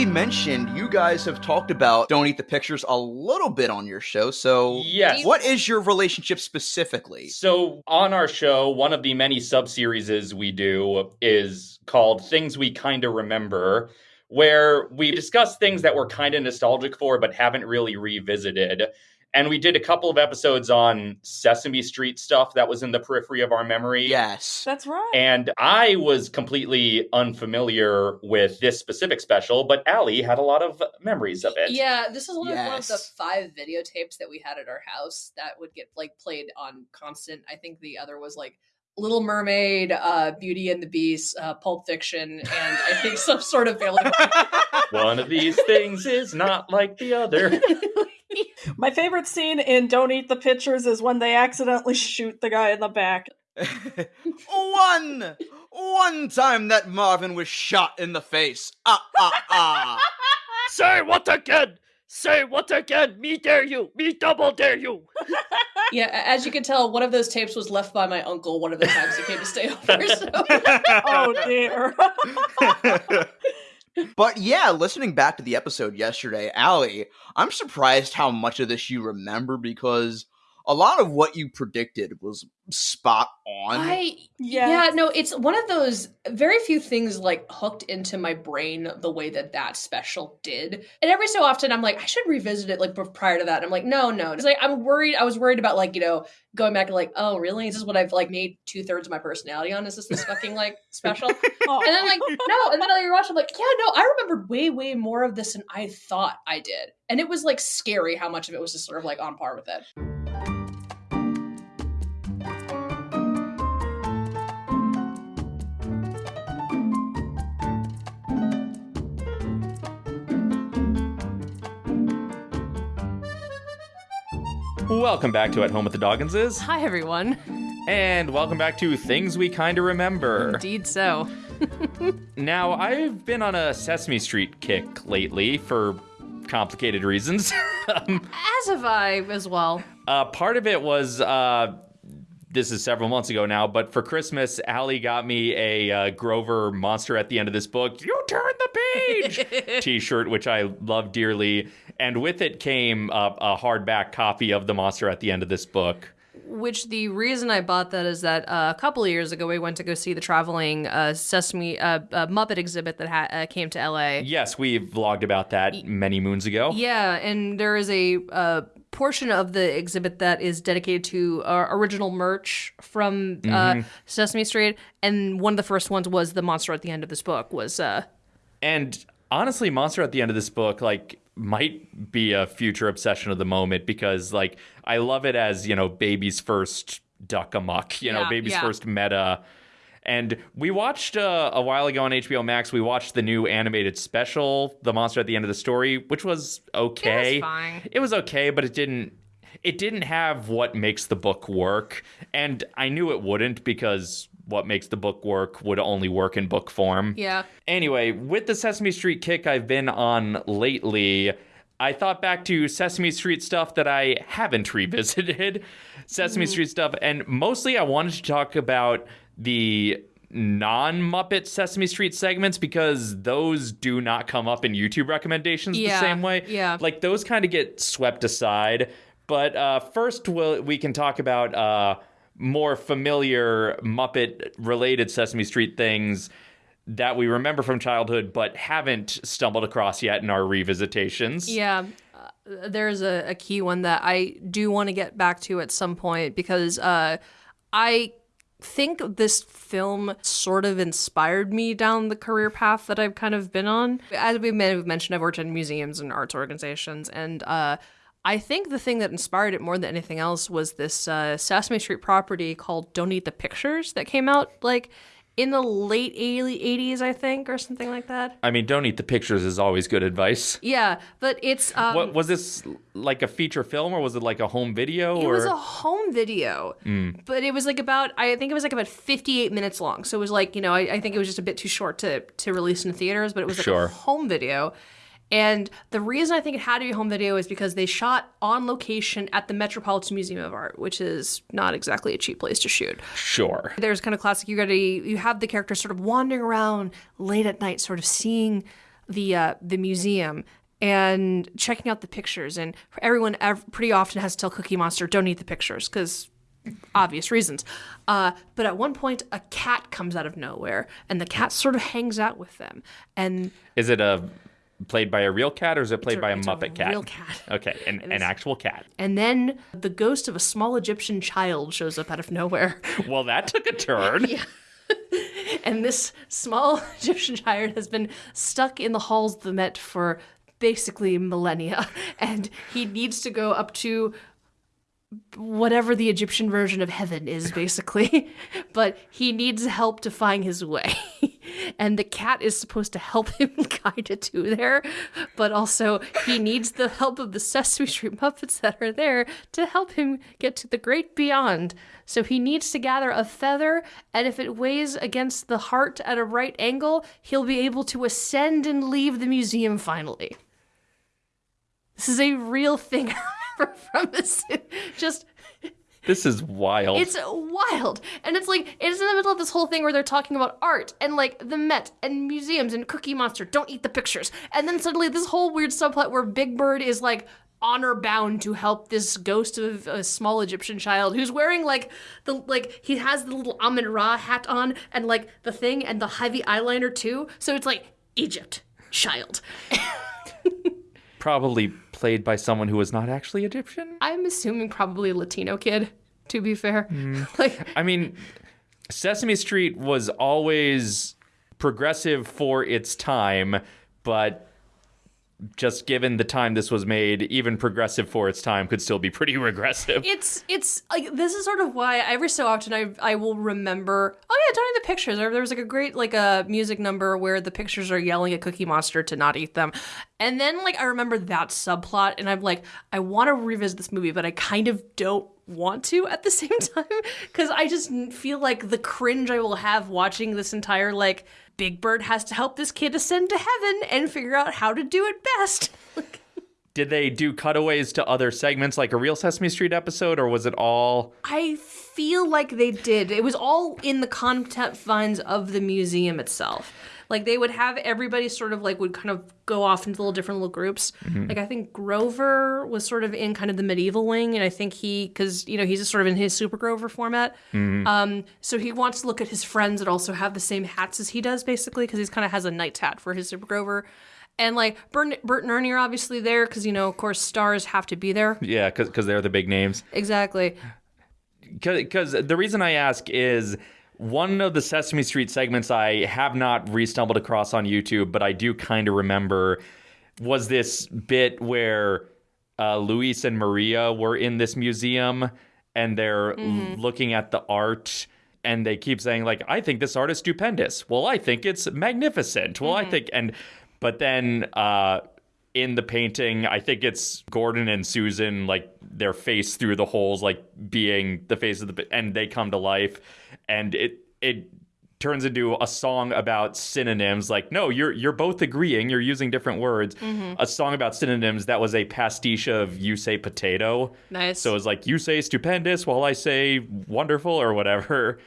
we mentioned, you guys have talked about Don't Eat the Pictures a little bit on your show. So, Yes. what is your relationship specifically? So, on our show, one of the many sub series we do is called Things We Kinda Remember, where we discuss things that we're kind of nostalgic for but haven't really revisited. And we did a couple of episodes on Sesame Street stuff that was in the periphery of our memory. Yes. That's right. And I was completely unfamiliar with this specific special, but Allie had a lot of memories of it. Yeah, this is one of, one of the five videotapes that we had at our house that would get like played on constant. I think the other was like Little Mermaid, uh, Beauty and the Beast, uh, Pulp Fiction, and I think some sort of Family. One of these things is not like the other. My favorite scene in Don't Eat the Pictures is when they accidentally shoot the guy in the back. one, one time that Marvin was shot in the face. Ah, ah, ah. Say what again? Say what again? Me dare you. Me double dare you. yeah, as you can tell, one of those tapes was left by my uncle one of the times he came to stay over. So. Oh dear. But yeah, listening back to the episode yesterday, Allie, I'm surprised how much of this you remember because a lot of what you predicted was spot on. I Yeah. yeah. no, it's one of those very few things like hooked into my brain the way that that special did. And every so often I'm like, I should revisit it like prior to that. And I'm like, no, no. It's like I'm worried. I was worried about like you know going back and like, oh really? Is this what I've like made two thirds of my personality on? Is this this fucking like special? Oh. And I'm like, no. And then I rewatched. I'm like, yeah, no. I remembered way, way more of this than I thought I did. And it was like scary how much of it was just sort of like on par with it. Welcome back to At Home with the Dogginses, Hi, everyone. and welcome back to Things We Kinda Remember. Indeed so. Now, I've been on a Sesame Street kick lately for complicated reasons. um, As have I as well. uh, part of it was uh, this is several months ago now, but for Christmas, Allie got me a uh, Grover monster at the end of this book. You turn the page T-shirt, which I love dearly, and with it came a, a hardback copy of the monster at the end of this book. Which the reason I bought that is that uh, a couple of years ago we went to go see the traveling uh, Sesame uh, uh, Muppet exhibit that ha- uh, came to LA. Yes, we vlogged about that many moons ago. Yeah, and there is a uh, portion of the exhibit that is dedicated to original merch from uh, Sesame Street, and one of the first ones was the monster at the end of this book. Was uh, And honestly, Monster at the end of this book, like, might be a future obsession of the moment because, like, I love it as, you know, baby's first Duck Amuck, you know, Yeah, baby's yeah. first meta. And we watched uh, a while ago on HBO Max, we watched the new animated special, The Monster at the End of the Story, which was okay. fine. It was okay, but it didn't it didn't have what makes the book work. And I knew it wouldn't because what makes the book work would only work in book form. yeah, Anyway, with the Sesame Street kick I've been on lately, I thought back to Sesame Street stuff that I haven't revisited. Sesame Street stuff, and mostly I wanted to talk about the non Muppet Sesame Street segments because those do not come up in YouTube recommendations the same way. yeah. Like those kind of get swept aside. But uh, first, we'll, we can talk about uh, more familiar Muppet related Sesame Street things that we remember from childhood but haven't stumbled across yet in our revisitations. Yeah, uh, there's a, a key one that I do want to get back to at some point because uh, I think this film sort of inspired me down the career path that I've kind of been on. As we may have mentioned, I've worked in museums and arts organizations, and uh, I think the thing that inspired it more than anything else was this uh, Sesame Street property called Don't Eat the Pictures that came out like in the late 80s, I think, or something like that. I mean, don't eat the pictures is always good advice. Yeah, but it's um, what was this like a feature film or was it like a home video It or was a home video, but it was like about I think it was like about fifty eight minutes long. So it was like you know I, I think it was just a bit too short to to release in theaters, but it was like Sure. a home video. And the reason I think it had to be a home video is because they shot on location at the Metropolitan Museum of Art, which is not exactly a cheap place to shoot. sure. There's kind of classic. You got to you have the characters sort of wandering around late at night, sort of seeing the uh, the museum and checking out the pictures. And everyone ev- pretty often has to tell Cookie Monster, "Don't eat the pictures," because obvious reasons. Uh, but at one point, a cat comes out of nowhere, and the cat sort of hangs out with them. And Is it a played by a real cat or is it played a- by a it's a Muppet cat? real cat. Okay, an, an actual cat. and then the ghost of a small Egyptian child shows up out of nowhere. Well, that took a turn. and this small Egyptian child has been stuck in the halls of the Met for basically millennia, and he needs to go up to whatever the Egyptian version of heaven is, basically. but he needs help to find his way. and the cat is supposed to help him guide it to there, but also he needs the help of the Sesame Street Muppets that are there to help him get to the great beyond. So he needs to gather a feather, and if it weighs against the heart at a right angle, he'll be able to ascend and leave the museum finally. This is a real thing From this. Just This is wild. it's wild. And it's like, it's in the middle of this whole thing where they're talking about art and like the Met and museums and Cookie Monster. Don't eat the pictures. And then suddenly this whole weird subplot where Big Bird is like honor bound to help this ghost of a small Egyptian child who's wearing like the, like, he has the little Amun Ra hat on and like the thing and the heavy eyeliner too. So it's like, Egypt, child. Probably played by someone who was not actually Egyptian. I'm assuming probably a Latino kid, to be fair. Hmm. Like, I mean, Sesame Street was always progressive for its time, but just given the time this was made, even progressive for its time could still be pretty regressive. it's it's like this is sort of why every so often I I will remember oh yeah don't eat the pictures or there was like a great like a music number where the pictures are yelling at Cookie Monster to not eat them and then like I remember that subplot and I'm like I want to revisit this movie but I kind of don't want to at the same time because I just feel like the cringe I will have watching this entire like Big Bird has to help this kid ascend to heaven and figure out how to do it best. Did they do cutaways to other segments like a real Sesame Street episode, or was it all? I feel like they did. It was all in the confines of the museum itself. Like they would have everybody sort of like would kind of go off into little different little groups. Like I think Grover was sort of in kind of the medieval wing, and I think he because you know he's just sort of in his Super Grover format. Um, so he wants to look at his friends that also have the same hats as he does, basically, because he's kind of has a knight's hat for his Super Grover. And like Bert, Bert and Ernie are obviously there because you know, of course, stars have to be there. Yeah, because they're the big names. Exactly. Because the reason I ask is one of the Sesame Street segments I have not re-stumbled across on YouTube, but I do kind of remember was this bit where uh, Luis and Maria were in this museum and they're looking at the art and they keep saying like I think this art is stupendous. Well, I think it's magnificent. Well, I think and but then uh in the painting, I think it's Gordon and Susan, like their face through the holes, like being the face of the, and they come to life, and it it turns into a song about synonyms. Like, no, you're you're both agreeing, you're using different words. Mm-hmm. A song about synonyms that was a pastiche of you say potato. Nice. So it's like you say stupendous while I say wonderful or whatever.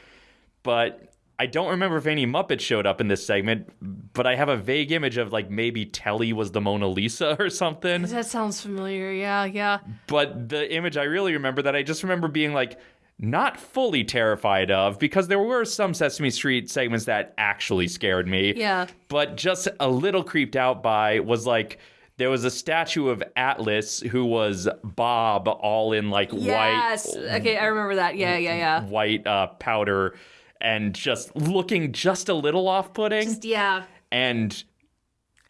But I don't remember if any Muppets showed up in this segment, but I have a vague image of like maybe Telly was the Mona Lisa or something. That sounds familiar. Yeah, yeah. But the image I really remember that I just remember being like not fully terrified of because there were some Sesame Street segments that actually scared me. Yeah. But just a little creeped out by was like there was a statue of Atlas who was Bob all in like white. Yes. white Okay, I remember that. Yeah, yeah, yeah. white uh, powder and just looking just a little off-putting Just, yeah. and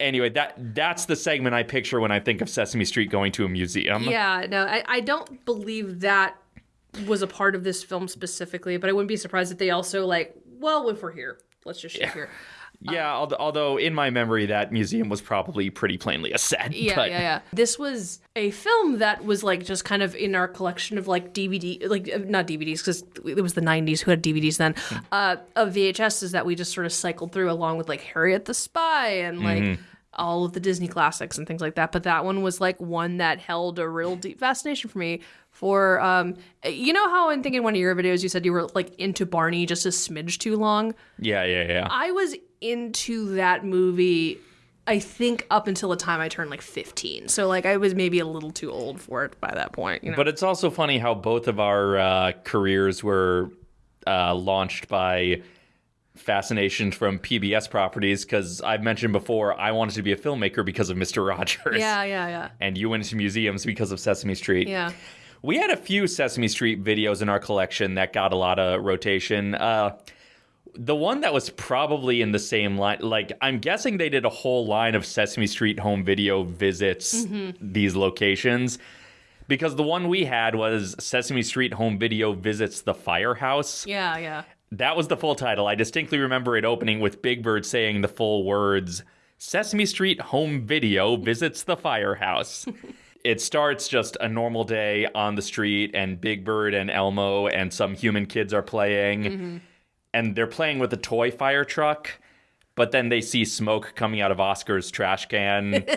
anyway that that's the segment i picture when i think of sesame street going to a museum Yeah, no, I, I don't believe that was a part of this film specifically, but I wouldn't be surprised if they also like, well, if we're here, let's just shoot here. yeah al- although in my memory that museum was probably pretty plainly a set Yeah, but yeah, yeah. This was a film that was like just kind of in our collection of like DVD, like uh, not DVDs because it was the '90s who had DVDs then, uh, of VHSs that we just sort of cycled through along with like Harriet the Spy and like all of the Disney classics and things like that. But that one was like one that held a real deep fascination for me. For um, you know how I'm thinking one of your videos you said you were like into Barney just a smidge too long. yeah yeah yeah I was into that movie I think up until the time I turned like 15. So like I was maybe a little too old for it by that point. You know? But it's also funny how both of our uh, careers were uh, launched by fascination from PBS properties. Because I've mentioned before, I wanted to be a filmmaker because of Mister Rogers. yeah, yeah, yeah, And you went into museums because of Sesame Street. yeah. We had a few Sesame Street videos in our collection that got a lot of rotation. Uh, the one that was probably in the same line, like I'm guessing they did a whole line of Sesame Street home video visits these locations. Because the one we had was Sesame Street Home Video Visits the Firehouse. Yeah, yeah. That was the full title. I distinctly remember it opening with Big Bird saying the full words Sesame Street Home Video Visits the Firehouse. it starts just a normal day on the street, and Big Bird and Elmo and some human kids are playing. Mm-hmm. And they're playing with a toy fire truck, but then they see smoke coming out of Oscar's trash can.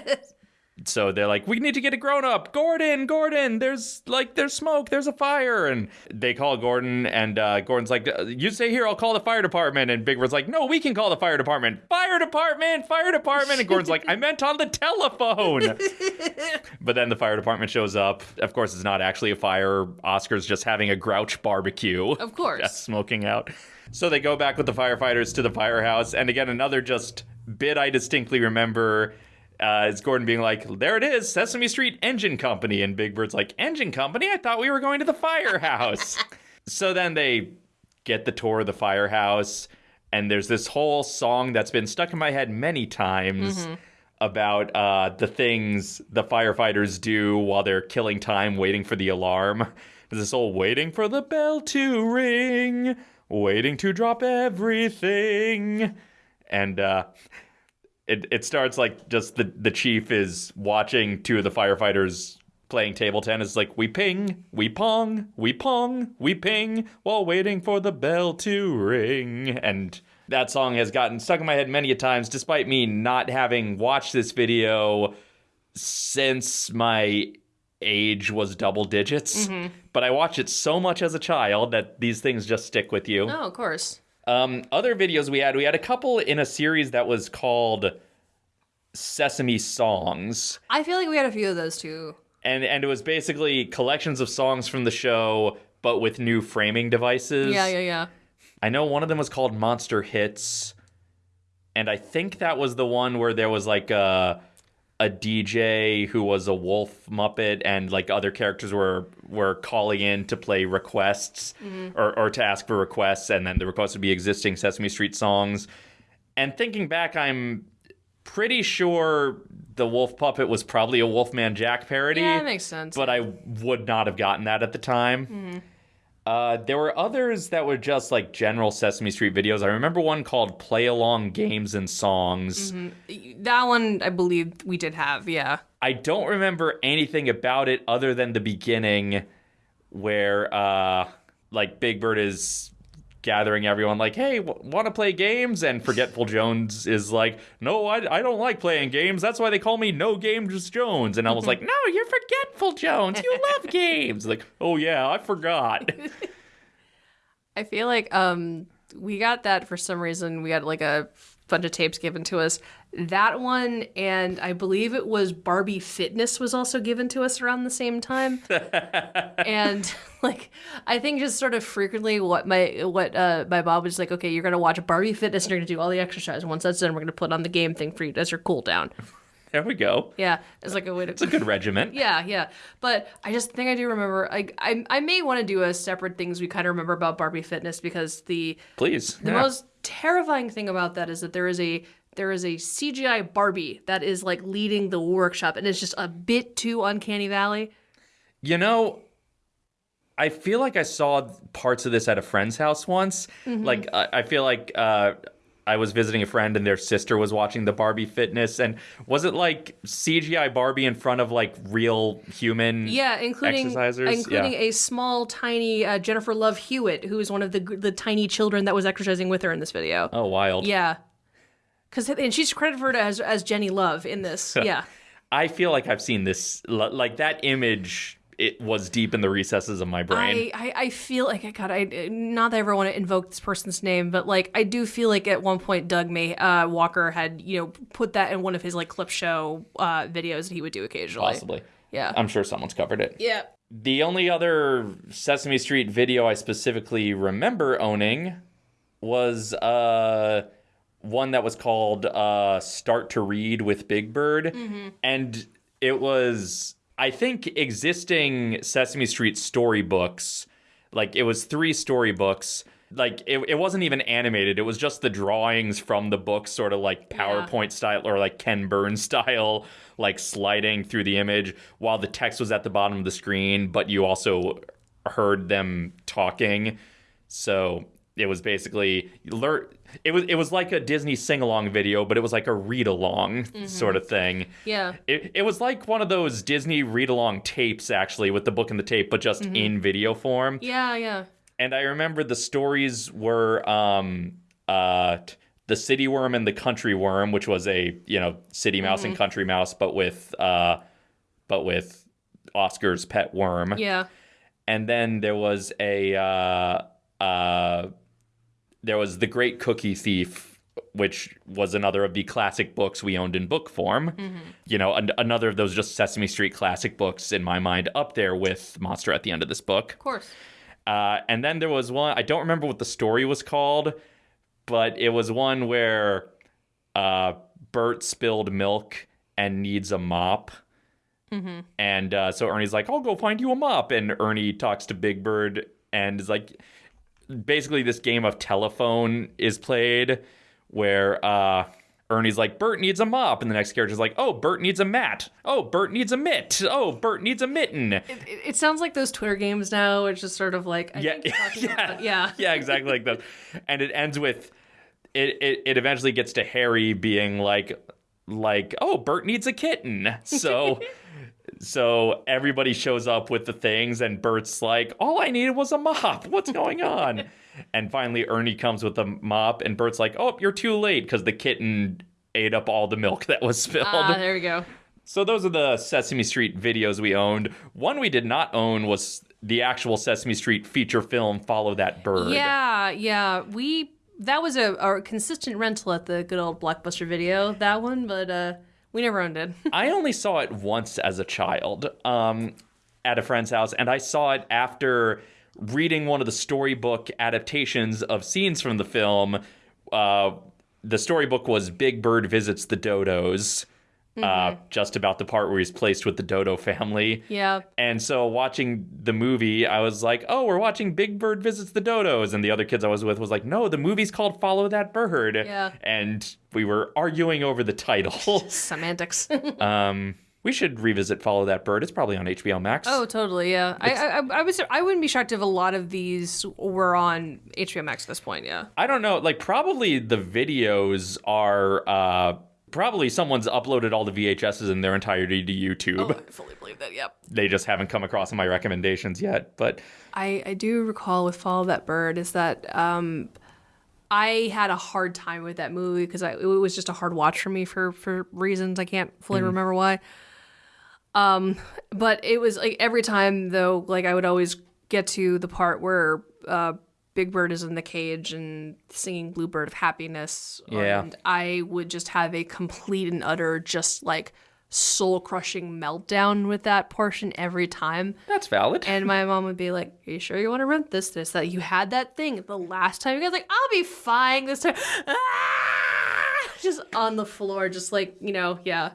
So they're like, we need to get a grown up. Gordon, Gordon, there's like, there's smoke, there's a fire. And they call Gordon, and uh, Gordon's like, you stay here, I'll call the fire department. And Big Bird's like, no, we can call the fire department. Fire department, fire department. And Gordon's like, I meant on the telephone. but then the fire department shows up. Of course, it's not actually a fire. Oscar's just having a grouch barbecue. Of course. Just smoking out. So they go back with the firefighters to the firehouse. And again, another just bit I distinctly remember uh, is Gordon being like, there it is, Sesame Street Engine Company. And Big Bird's like, Engine Company? I thought we were going to the firehouse. so then they get the tour of the firehouse. And there's this whole song that's been stuck in my head many times about uh, the things the firefighters do while they're killing time waiting for the alarm. There's this whole waiting for the bell to ring, waiting to drop everything. And uh, it, it starts like just the, the chief is watching two of the firefighters playing table tennis. Like, we ping, we pong, we pong, we ping, while waiting for the bell to ring. And that song has gotten stuck in my head many a times, despite me not having watched this video since my age was double digits. Mm-hmm. But I watched it so much as a child that these things just stick with you. Oh, of course. Um, other videos we had, we had a couple in a series that was called Sesame Songs. I feel like we had a few of those too. And and it was basically collections of songs from the show, but with new framing devices. Yeah, yeah, yeah. I know one of them was called Monster Hits, and I think that was the one where there was like a a DJ who was a wolf muppet, and like other characters were were calling in to play requests mm-hmm. or or to ask for requests, and then the requests would be existing Sesame Street songs. And thinking back, I'm pretty sure the wolf puppet was probably a Wolfman Jack parody Yeah, that makes sense. but I would not have gotten that at the time. Mm-hmm. Uh, there were others that were just like general Sesame Street videos. I remember one called Play Along Games and Songs. that one I believe we did have, yeah. I don't remember anything about it other than the beginning where uh, like Big Bird is gathering everyone like, hey, w- want to play games? And Forgetful Jones is like, no, I, I don't like playing games. That's why they call me No Games Jones. And I was like, no, you're Forgetful Jones. You love games. Like, oh yeah, I forgot. I feel like um we got that for some reason. We got like a bunch of tapes given to us. That one and I believe it was Barbie Fitness was also given to us around the same time. and like I think just sort of frequently what my what uh my mom was like, okay, you're gonna watch Barbie Fitness and you're gonna do all the exercise. Once that's done, we're gonna put on the game thing for you as your cool down. there we go. Yeah, it's like a way to It's a good regiment. yeah, yeah. But I just think I do remember. Like, I I may want to do a separate things we kind of remember about Barbie Fitness because the Please. the Yeah. most terrifying thing about that is that there is a there is a CGI Barbie that is like leading the workshop, and it's just a bit too uncanny valley. You know, I feel like I saw parts of this at a friend's house once. Like, I, I feel like uh, I was visiting a friend and their sister was watching the Barbie fitness. And was it like CGI Barbie in front of like real human? Yeah, including Exercisers? including Yeah. a small, tiny uh, Jennifer Love Hewitt, who is one of the the tiny children that was exercising with her in this video. Oh, wild. Yeah, because and she's credited as as Jenny Love in this. Yeah. I feel like I've seen this, like that image it was deep in the recesses of my brain. I, I, I feel like I God, I not that I ever want to invoke this person's name, but like I do feel like at one point Doug May uh, Walker had you know put that in one of his like clip show uh, videos that he would do occasionally. Possibly. Yeah. I'm sure someone's covered it. yeah. The only other Sesame Street video I specifically remember owning was uh one that was called uh Start to Read with Big Bird. And it was I think existing Sesame Street storybooks, like it was three storybooks. Like it, it wasn't even animated. It was just the drawings from the book, sort of like PowerPoint style or like Ken Burns style, like sliding through the image while the text was at the bottom of the screen, but you also heard them talking. So it was basically lear- it was it was like a Disney sing along video, but it was like a read along sort of thing. Yeah. It, it was like one of those Disney read along tapes, actually, with the book and the tape, but just in video form. Yeah, yeah. And I remember the stories were um, uh, the city worm and the country worm, which was a you know city mouse and country mouse, but with uh, but with Oscar's pet worm. Yeah. And then there was a uh, uh, there was the Great Cookie Thief, which was another of the classic books we owned in book form. You know, an- another of those just Sesame Street classic books in my mind, up there with Monster at the end of this book. Of course. Uh, and then there was one, I don't remember what the story was called, but it was one where uh, Bert spilled milk and needs a mop. And uh, so Ernie's like, I'll go find you a mop. And Ernie talks to Big Bird and is like, basically, this game of telephone is played where uh, Ernie's like, Bert needs a mop. And the next character's like, oh, Bert needs a mat. Oh, Bert needs a mitt. Oh, Bert needs a mitten. It, it sounds like those Twitter games now. It's just sort of like I Yeah, think yeah, about- yeah. yeah, exactly like that. And it ends with it, it. It eventually gets to Harry being like, like, oh, Bert needs a kitten. So, so everybody shows up with the things, and Bert's like, all I needed was a mop. What's going on? and finally, Ernie comes with a mop, and Bert's like, oh, you're too late because the kitten ate up all the milk that was spilled. Ah, there we go. So those are the Sesame Street videos we owned. One we did not own was the actual Sesame Street feature film Follow That Bird. Yeah, yeah. We that was a, a consistent rental at the good old Blockbuster video. That one, but uh, we never owned it. I only saw it once as a child um, at a friend's house, and I saw it after reading one of the storybook adaptations of scenes from the film. Uh, the storybook was Big Bird Visits the Dodos, uh, just about the part where he's placed with the Dodo family. yeah. And so watching the movie, I was like, "Oh, we're watching Big Bird visits the dodos." And the other kids I was with was like, "No, the movie's called Follow That Bird." Yeah. And we were arguing over the title. Semantics. um, we should revisit Follow That Bird. It's probably on HBO Max. oh, totally. Yeah. I, I, I was. I wouldn't be shocked if a lot of these were on HBO Max at this point. Yeah. I don't know. Like, probably the videos are. Uh, Probably someone's uploaded all the VHSs in their entirety to YouTube. I fully believe that. Yep. They just haven't come across in my recommendations yet. But I, I do recall with Follow That Bird is that um, I had a hard time with that movie because it was just a hard watch for me for for reasons I can't fully remember why. Um, but it was like every time though, like I would always get to the part where uh, Big Bird is in the cage and singing Bluebird of Happiness. Yeah. And I would just have a complete and utter just like soul crushing meltdown with that portion every time. that's valid. And my mom would be like, Are you sure you want to rent this? This, that you had that thing the last time. You guys like, I'll be fine this time. Ah! Just on the floor, just like, you know, yeah.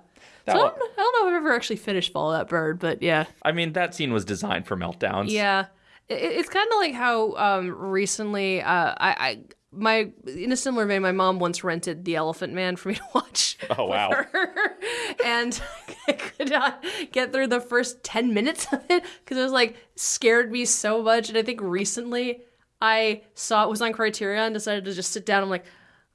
So I don't, I don't know if I've ever actually finished Follow That Bird, but yeah. I mean, that scene was designed for meltdowns. Yeah. It, it's kind of like how um, recently uh, I, I my in a similar vein, my mom once rented The Elephant Man for me to watch. Oh, wow. her. and I could not get through the first ten minutes of it because it was like scared me so much. And I think recently I saw it was on Criterion and decided to just sit down. I'm like.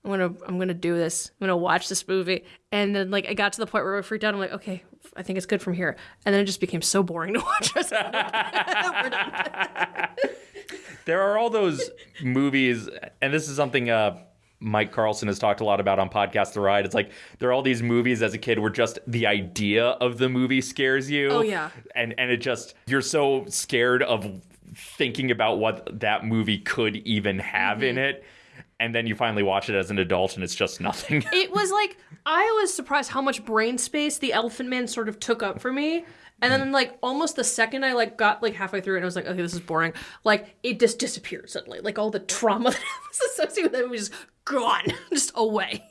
I'm gonna I'm gonna do this. I'm gonna watch this movie. And then like I got to the point where I freaked out. I'm like, okay, I think it's good from here. And then it just became so boring to watch. I We're done. there are all those movies, and this is something uh, Mike Carlson has talked a lot about on podcast The Ride. It's like there are all these movies as a kid where just the idea of the movie scares you. Oh, yeah. And and it just you're so scared of thinking about what that movie could even have in Mm-hmm. it. And then you finally watch it as an adult and it's just nothing. it was like I was surprised how much brain space the Elephant Man sort of took up for me. And then like almost the second I like got like halfway through it and I was like, okay, this is boring. Like it just disappeared suddenly. Like all the trauma that was associated with it was just gone, just away.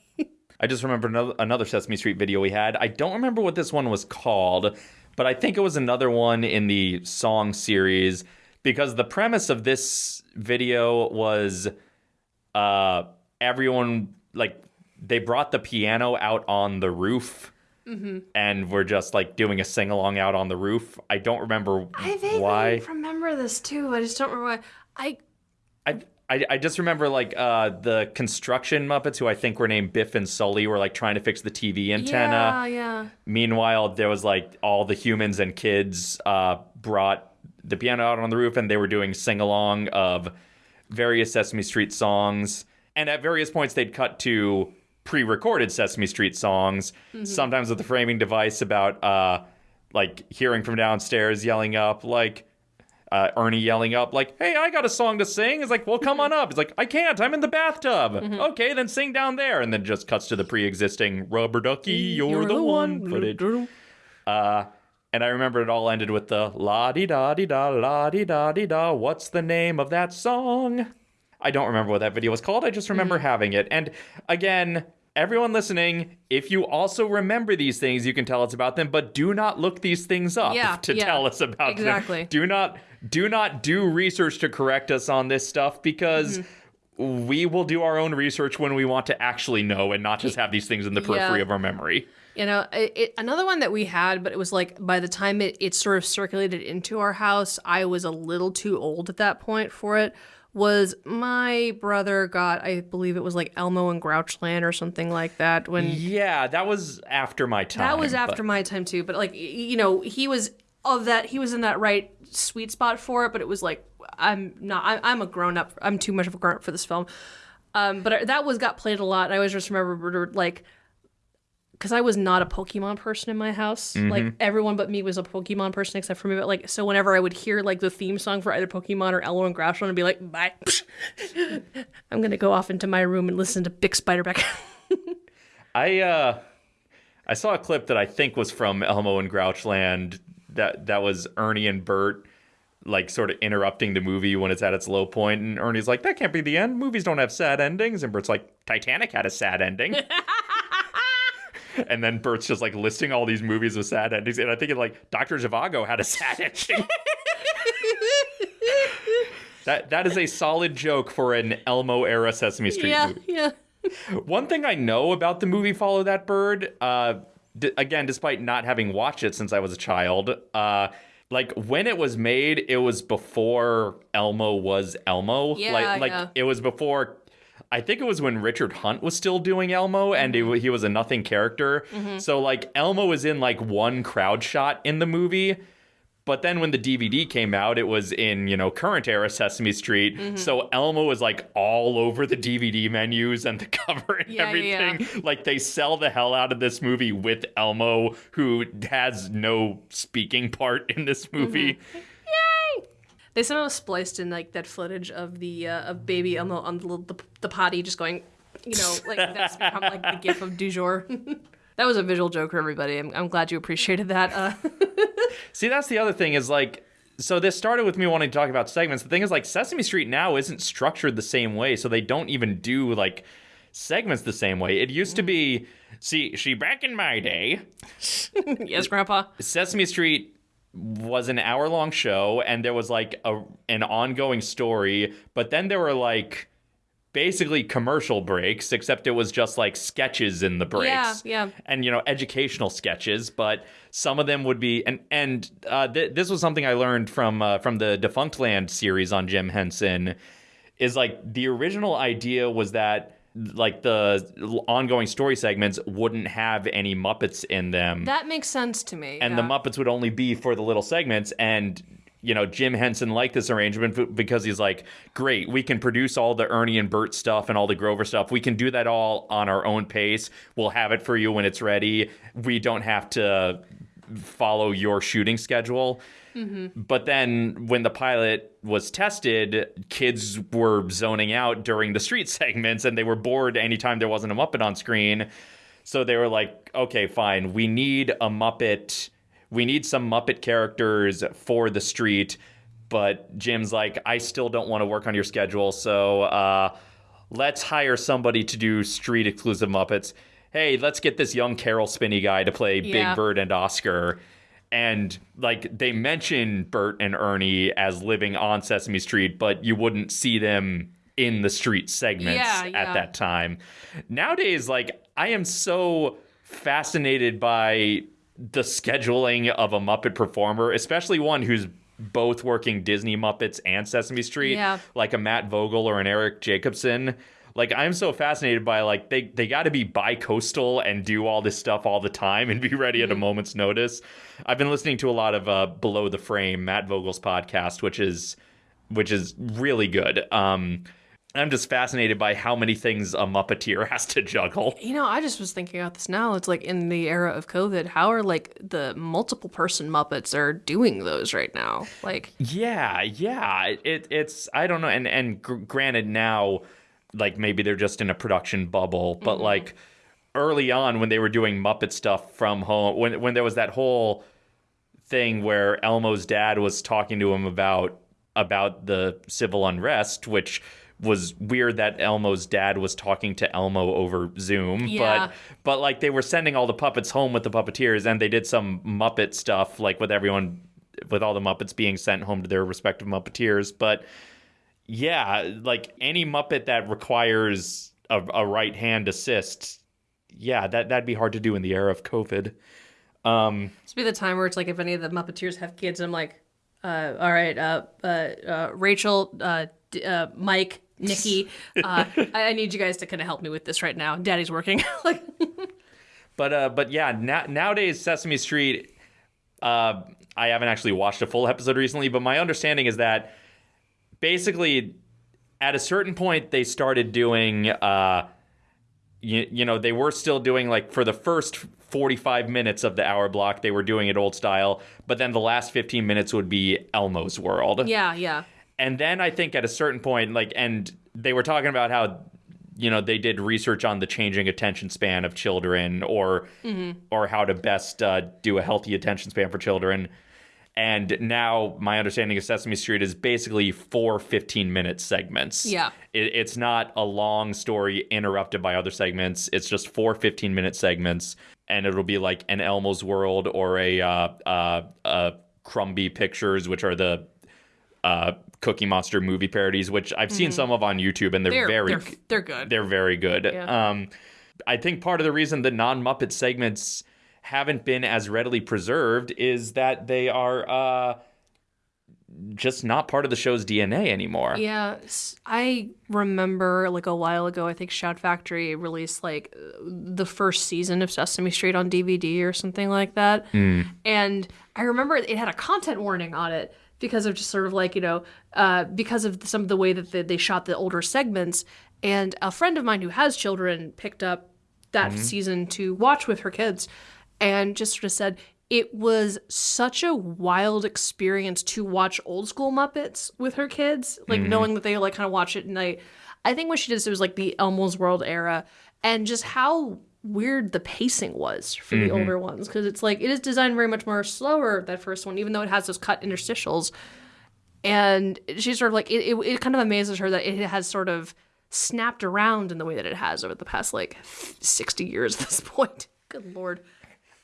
I just remember another, another Sesame Street video we had. I don't remember what this one was called, but I think it was another one in the song series because the premise of this video was uh, everyone, like, they brought the piano out on the roof. And we're just like doing a sing along out on the roof. I don't remember why. I vaguely why. remember this too. I just don't remember why. I I, I I just remember like uh, the construction Muppets, who I think were named Biff and Sully, were like trying to fix the TV antenna. yeah yeah. Meanwhile, there was like all the humans and kids uh, brought the piano out on the roof, and they were doing sing along of various Sesame Street songs. And at various points, they'd cut to pre-recorded Sesame Street songs, sometimes with the framing device about uh, like hearing from downstairs, yelling up like. Uh, Ernie yelling up like, "Hey, I got a song to sing." It's like, "Well, come on up." It's like, "I can't. I'm in the bathtub." Okay, then sing down there, and then just cuts to the pre-existing "Rubber Ducky, you're, the, one" footage. Uh, and I remember it all ended with the la di da di da la di da di da. What's the name of that song? I don't remember what that video was called. I just remember having it. And again, everyone listening, if you also remember these things, you can tell us about them. But do not look these things up Yeah, to yeah, tell us about exactly. them. Do not do not do research to correct us on this stuff because. Mm-hmm. We will do our own research when we want to actually know and not just have these things in the periphery Yeah. of our memory. You know, it, it, another one that we had, but it was like by the time it, it sort of circulated into our house, I was a little too old at that point for it. Was my brother got, I believe it was like Elmo and Grouchland or something like that. When Yeah, that was after my time. that was but- after my time too, but like you know, he was of that. He was in that right sweet spot for it, but it was like I'm not. I'm, I'm a grown up. I'm too much of a grown up for this film. Um, but that was got played a lot. And I always just remember like because I was not a Pokemon person in my house. Like everyone but me was a Pokemon person except for me. But like so, whenever I would hear like the theme song for either Pokemon or Elmo and Grouchland, I'd be like, "Bye, I'm gonna go off into my room and listen to Big Spiderback." I uh I saw a clip that I think was from Elmo and Grouchland that that was Ernie and Bert like sort of interrupting the movie when it's at its low point and Ernie's like that can't be the end movies don't have sad endings and Bert's like Titanic had a sad ending and then Bert's just like listing all these movies with sad endings and I think it like Dr. Zhivago had a sad ending that that is a solid joke for an Elmo era Sesame Street yeah, movie yeah. one thing I know about the movie Follow That Bird, uh, d- again, despite not having watched it since I was a child, uh, like when it was made, it was before Elmo was Elmo. Yeah, like, like yeah. it was before. I think it was when Richard Hunt was still doing Elmo, and Mm-hmm. he, he was a nothing character. So like Elmo was in like one crowd shot in the movie. But then when the DVD came out, it was in, you know, current era Sesame Street. Mm-hmm. So Elmo was like all over the DVD menus and the cover and Yeah, yeah, everything. Like they sell the hell out of this movie with Elmo, who has no speaking part in this movie. Mm-hmm. They somehow spliced in like that footage of the uh, of baby Elmo on the, the the potty just going, you know, like that's become like the gif of du jour. that was a visual joke for everybody. I'm, I'm glad you appreciated that. Uh, See, that's the other thing is like, so this started with me wanting to talk about segments. The thing is, like, Sesame Street now isn't structured the same way, so they don't even do like segments the same way. It used to be, see, she back in my day, yes, Grandpa. Sesame Street was an hour long show and there was like a an ongoing story, but then there were like basically commercial breaks, except it was just like sketches in the breaks. Yeah, yeah. And you know, educational sketches, but some of them would be and and uh, th- this was something I learned from uh, from the Defunctland series on Jim Henson is like the original idea was that like the ongoing story segments wouldn't have any Muppets in them That makes sense to me. and yeah. the Muppets would only be for the little segments. And you know, Jim Henson liked this arrangement because he's like, great, we can produce all the Ernie and Bert stuff and all the Grover stuff. We can do that all on our own pace. We'll have it for you when it's ready. We don't have to follow your shooting schedule. But then when the pilot was tested, kids were zoning out during the street segments and they were bored anytime there wasn't a Muppet on screen. So they were like, okay, fine. We need a Muppet. We need some Muppet characters for the street. But Jim's like, I still don't want to work on your schedule. So uh, let's hire somebody to do street exclusive Muppets. Hey, let's get this young Caroll Spinney guy to play Yeah. Big Bird and Oscar. And like they mention Bert and Ernie as living on Sesame Street, but you wouldn't see them in the street segments Yeah, at yeah. that time. Nowadays, like I am so fascinated by the scheduling of a Muppet performer, especially one who's both working Disney Muppets and Sesame Street, Yeah. like a Matt Vogel or an Eric Jacobson. Like I'm so fascinated by like they they got to be bi-coastal and do all this stuff all the time and be ready at a moment's notice. I've been listening to a lot of uh, Below the Frame, Matt Vogel's podcast, which is which is really good. Um, I'm just fascinated by how many things a Muppeteer has to juggle. You know, I just was thinking about this now. It's like in the era of COVID, how are like the multiple person Muppets are doing those right now? Like, Yeah, yeah. It, it's I don't know, and and gr- granted now, like maybe they're just in a production bubble, but mm-hmm. like early on when they were doing Muppet stuff from home, when when there was that whole thing where Elmo's dad was talking to him about about the civil unrest, which was weird that Elmo's dad was talking to Elmo over Zoom, Yeah. but but like they were sending all the puppets home with the puppeteers and they did some Muppet stuff like with everyone with all the Muppets being sent home to their respective Muppeteers, but yeah, like any Muppet that requires a, a right hand assist, yeah, that that'd be hard to do in the era of COVID. Um, this would be the time where it's like if any of the Muppeteers have kids, I'm like, uh, all right, uh, uh, uh, Rachel, uh, D- uh, Mike, Nikki, uh, I-, I need you guys to kind of help me with this right now. Daddy's working. like, But uh, but yeah, na- nowadays Sesame Street. Uh, I haven't actually watched a full episode recently, but my understanding is that basically, at a certain point, they started doing. Uh, you, you know, they were still doing like for the first 45 minutes of the hour block, they were doing it old style, but then the last 15 minutes would be Elmo's World. yeah, yeah. And then I think at a certain point, like, and they were talking about how, you know, they did research on the changing attention span of children, or or how to best uh, do a healthy attention span for children. And now my understanding of Sesame Street is basically four 15 minute segments. Yeah. It, it's not a long story interrupted by other segments. It's just four 15 minute segments. And it'll be like an Elmo's World or a uh, uh, uh, Crumby Pictures, which are the uh, Cookie Monster movie parodies, which I've seen some of on YouTube, and they're, They're very they're, they're good. they're very good. Yeah. Um, I think part of the reason the non Muppet segments haven't been as readily preserved is that they are uh, just not part of the show's DNA anymore. Yeah, I remember like a while ago. I think Shout Factory released like the first season of Sesame Street on DVD or something like that, and I remember it had a content warning on it because of just sort of like you know uh, because of some of the way that they, they shot the older segments. And a friend of mine who has children picked up that season to watch with her kids, and just sort of said it was such a wild experience to watch old school Muppets with her kids, like mm-hmm. knowing that they like kind of watch it and I I think what she did is it was like the Elmo's World era and just how weird the pacing was for the mm-hmm. older ones because it's like it is designed very much more slower that first one even though it has those cut interstitials. And she's sort of like it, it, it kind of amazes her that it has sort of snapped around in the way that it has over the past like 60 years at this point. Good lord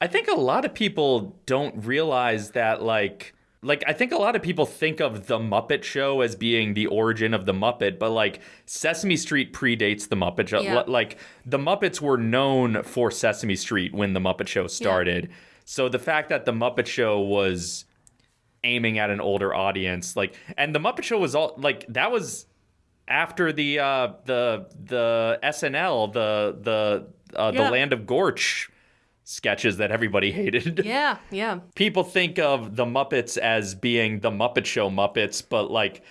I think a lot of people don't realize that like like I think a lot of people think of the Muppet Show as being the origin of the Muppet, but like Sesame Street predates the Muppet Show. Yeah. Like the Muppets were known for Sesame Street when the Muppet Show started. So the fact that the Muppet Show was aiming at an older audience, like and the Muppet Show was all like that was after the uh the the SNL, the the uh, Yeah. the Land of Gorch sketches that everybody hated. Yeah, yeah. People think of the Muppets as being the Muppet Show Muppets, but like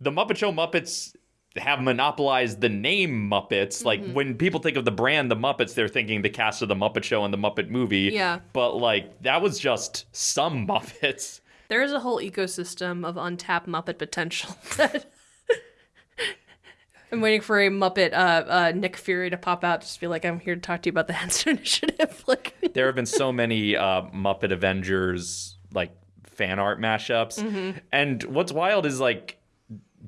the Muppet Show Muppets have monopolized the name Muppets. Like mm-hmm. when people think of the brand the Muppets, they're thinking the cast of the Muppet Show and the Muppet movie. Yeah. But like that was just some Muppets. There is a whole ecosystem of untapped Muppet potential. that- I'm waiting for a Muppet uh, uh, Nick Fury to pop out, just be like, "I'm here to talk to you about the Henson Initiative." like, there have been so many uh, Muppet Avengers like fan art mashups, and what's wild is like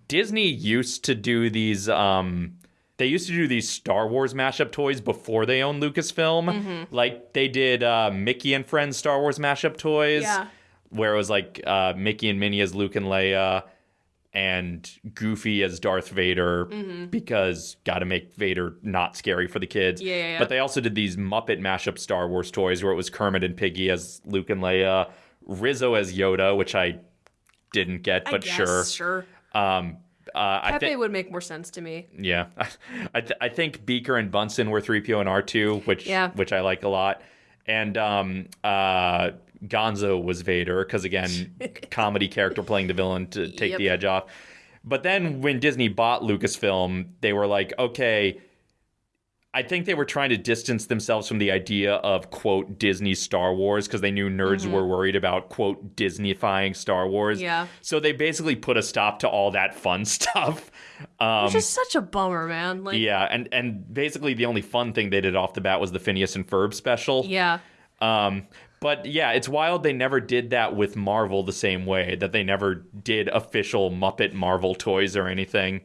Disney used to do these. Um, they used to do these Star Wars mashup toys before they owned Lucasfilm. Like they did uh, Mickey and Friends Star Wars mashup toys, Yeah. where it was like uh, Mickey and Minnie as Luke and Leia. And Goofy as Darth Vader because got to make Vader not scary for the kids. Yeah, yeah, yeah. But they also did these Muppet mashup Star Wars toys where it was Kermit and Piggy as Luke and Leia, Rizzo as Yoda, which I didn't get, but I guess, sure. sure. Um, uh, I Pepe think, would make more sense to me. yeah, I, th- I think Beaker and Bunsen were three PO and R two, which Yeah. which I like a lot, and um, uh, Gonzo was Vader because again, comedy character playing the villain to take Yep. the edge off. But then when Disney bought Lucasfilm, they were like, okay. I think they were trying to distance themselves from the idea of quote Disney Star Wars because they knew nerds were worried about quote Disneyfying Star Wars. Yeah. So they basically put a stop to all that fun stuff. Um, Which is such a bummer, man. Like, yeah, and and basically the only fun thing they did off the bat was the Phineas and Ferb special. yeah. Um, but yeah, it's wild they never did that with Marvel the same way that they never did official Muppet Marvel toys or anything.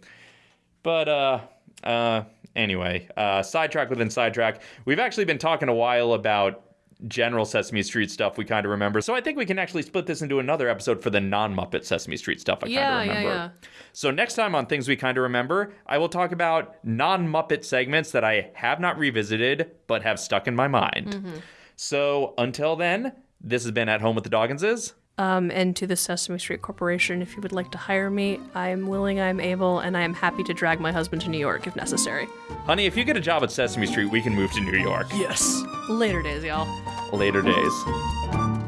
But uh, uh, anyway, uh, sidetrack within sidetrack. We've actually been talking a while about general Sesame Street stuff we kind of remember. So I think we can actually split this into another episode for the non-Muppet Sesame Street stuff I Yeah, kind of yeah, remember. yeah. So next time on Things We Kind of Remember, I will talk about non-Muppet segments that I have not revisited but have stuck in my mind. Mm-hmm. So until then, this has been At Home with the Dogginses. Um, and to the Sesame Street Corporation, if you would like to hire me, I'm willing, I'm able, and I am happy to drag my husband to New York if necessary. Honey, if you get a job at Sesame Street, we can move to New York. Yes. Later days, y'all. Later days.